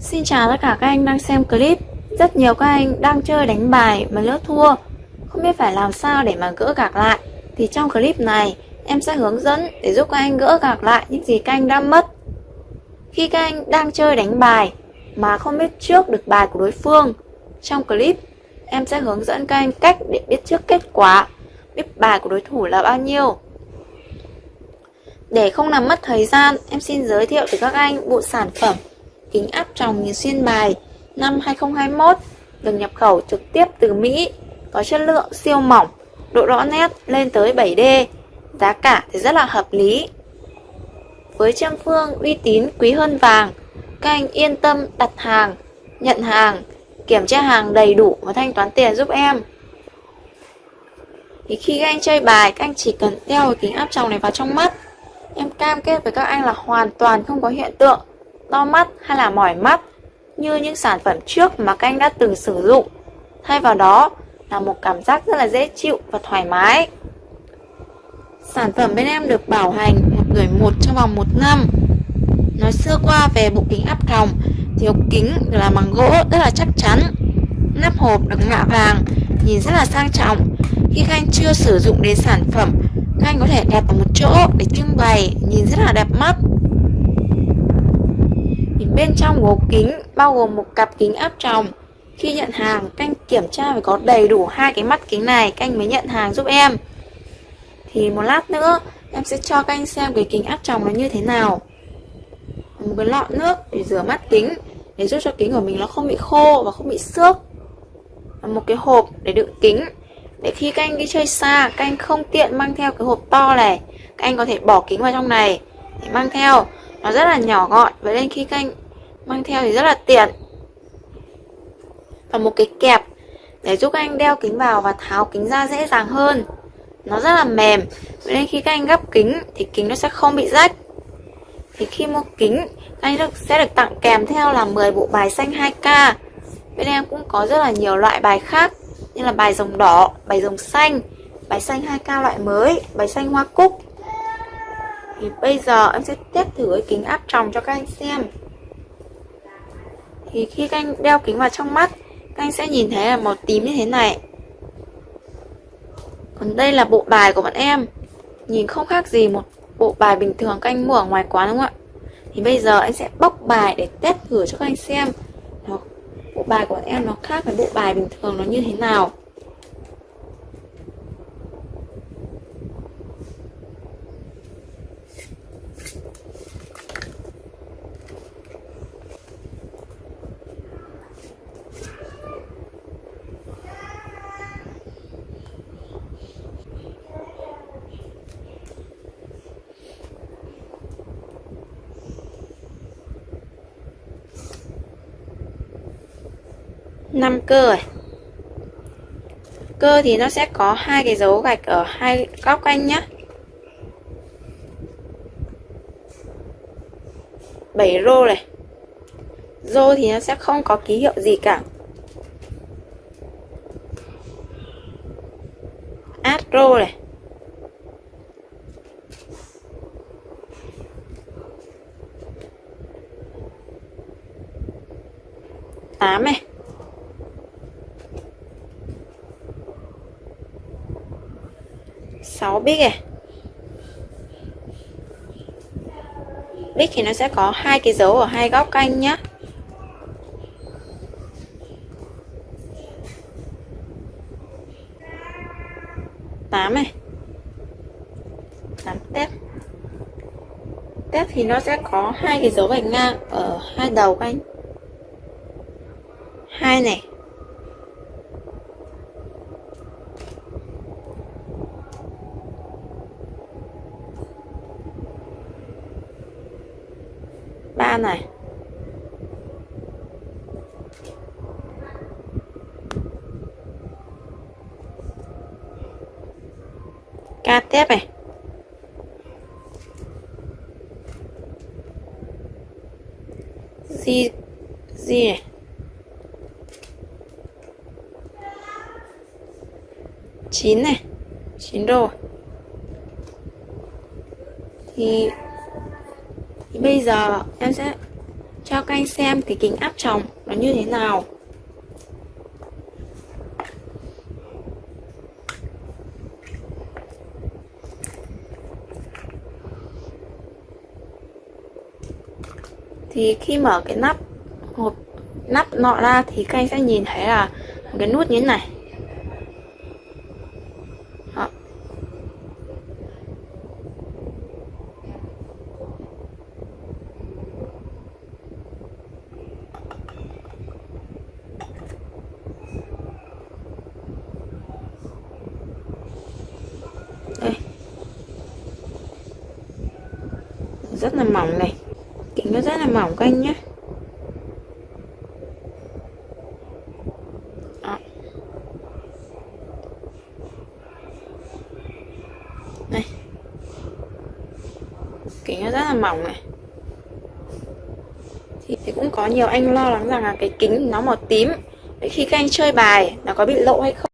Xin chào tất cả các anh đang xem clip. Rất nhiều các anh đang chơi đánh bài mà lỡ thua. Không biết phải làm sao để mà gỡ gạc lại. Thì trong clip này em sẽ hướng dẫn để giúp các anh gỡ gạc lại những gì các anh đã mất. Khi các anh đang chơi đánh bài mà không biết trước được bài của đối phương Trong clip em sẽ hướng dẫn các anh cách để biết trước kết quả Biết bài của đối thủ là bao nhiêu. Để không làm mất thời gian, em xin giới thiệu tới các anh bộ sản phẩm kính áp tròng nhìn xuyên bài năm 2021 được nhập khẩu trực tiếp từ Mỹ, có chất lượng siêu mỏng, độ rõ nét lên tới 7D, giá cả thì rất là hợp lý. Với trang phương uy tín quý hơn vàng, các anh yên tâm đặt hàng, nhận hàng, kiểm tra hàng đầy đủ và thanh toán tiền giúp em. Thì khi các anh chơi bài, các anh chỉ cần đeo kính áp tròng này vào trong mắt. Em cam kết với các anh là hoàn toàn không có hiện tượng to mắt hay là mỏi mắt như những sản phẩm trước mà các anh đã từng sử dụng. Thay vào đó là một cảm giác rất là dễ chịu và thoải mái. Sản phẩm bên em được bảo hành một người một trong vòng một năm. Nói sơ qua về bộ kính áp tròng thì hộp kính là bằng gỗ rất là chắc chắn. Nắp hộp được ngạ vàng, nhìn rất là sang trọng. Khi các anh chưa sử dụng đến sản phẩm, các anh có thể đẹp ở một chỗ để trưng bày, nhìn rất là đẹp mắt. Bên trong hộp kính bao gồm một cặp kính áp tròng. Khi nhận hàng, canh kiểm tra phải có đầy đủ hai cái mắt kính này, canh mới nhận hàng giúp em. Thì một lát nữa, em sẽ cho canh xem cái kính áp tròng nó như thế nào. Một cái lọ nước để rửa mắt kính, để giúp cho kính của mình nó không bị khô và không bị xước. Một cái hộp để đựng kính, để khi các anh đi chơi xa, các anh không tiện mang theo cái hộp to này, các anh có thể bỏ kính vào trong này để mang theo. Nó rất là nhỏ gọn, vậy nên khi các anh mang theo thì rất là tiện. Và một cái kẹp để giúp các anh đeo kính vào và tháo kính ra dễ dàng hơn. Nó rất là mềm. Nên khi các anh gấp kính thì kính nó sẽ không bị rách. Thì khi mua kính các anh được, sẽ được tặng kèm theo là 10 bộ bài xanh 2K bên em cũng có rất là nhiều loại bài khác như là bài rồng đỏ, bài rồng xanh bài xanh 2K loại mới, bài xanh hoa cúc. Thì bây giờ em sẽ test thử cái kính áp tròng cho các anh xem thì khi các anh đeo kính vào trong mắt, các anh sẽ nhìn thấy là màu tím như thế này. Còn đây là bộ bài của bọn em. Nhìn không khác gì một bộ bài bình thường các anh mua ở ngoài quán, đúng không ạ? Thì bây giờ anh sẽ bóc bài để test thử cho các anh xem. Bộ bài của bọn em nó khác với bộ bài bình thường nó như thế nào. Năm cơ rồi. Cơ thì nó sẽ có hai cái dấu gạch ở hai góc anh nhé 7 rô này. Rô thì nó sẽ không có ký hiệu gì cả. Át rô này. Tám này. 6 bit này. Bit thì nó sẽ có hai cái dấu ở hai góc canh nhá. Tám này. Tám tép. Tép thì nó sẽ có hai cái dấu vạch ngang ở hai đầu canh. Hai này. Này. Ca tiếp này. Di di này. Chín này chín rồi thì bây giờ em sẽ cho các anh xem cái kính áp tròng nó như thế nào. Thì khi mở cái nắp hộp, nắp nọ ra thì các anh sẽ nhìn thấy là một cái nút như thế này Đó. đây rất là mỏng này. Kính nó rất là mỏng các anh nhé. Đó. đây. Kính nó rất là mỏng này. Thì, thì cũng có nhiều anh lo lắng rằng là cái kính nó màu tím. Vậy khi các anh chơi bài nó có bị lộ hay không?